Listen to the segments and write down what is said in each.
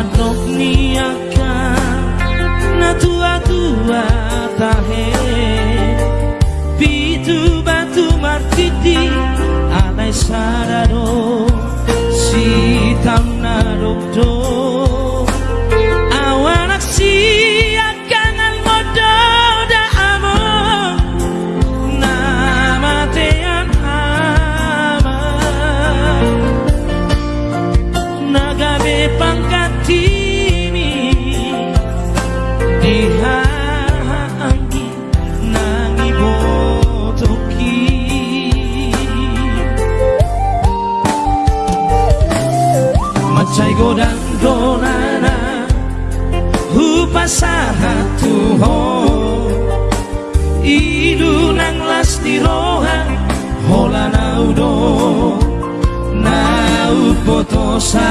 patok niaka na tua tua tahe. Pitu batu martiti alai sarado si godang donana hupasahatu ho idu nang lasti roha hola naudo nau potosa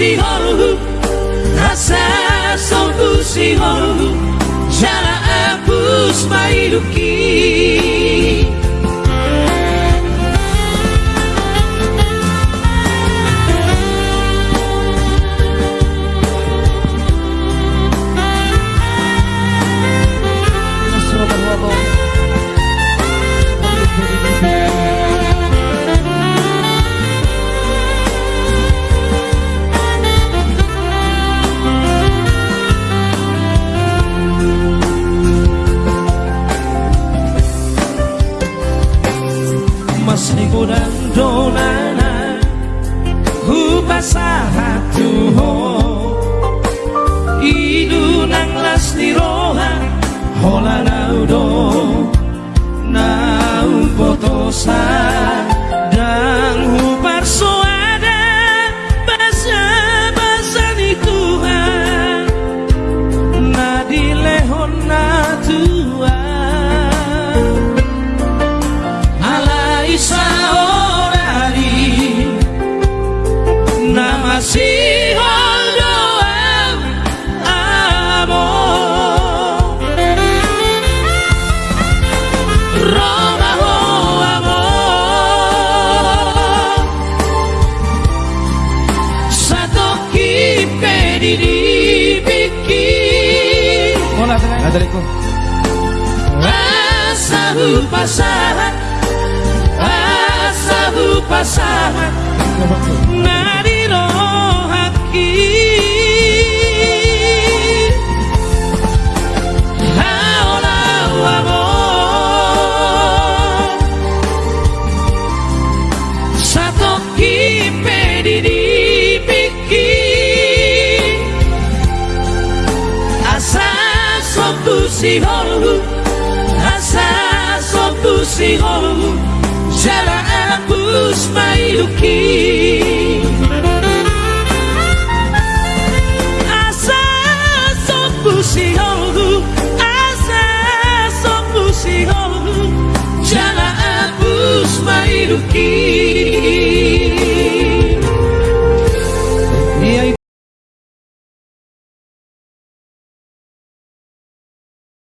kusihoru Rasa sol é Jala hapus que dan donana Hupasahatu ho. Idu nang lasti roha Hola naudo Adaliku. Asahu pasahan Asahu pasahan sirongu Rasa sopu sirongu Jala apus mayuki Asa sopu sirongu Asa sopu sirongu Jala apus mayuki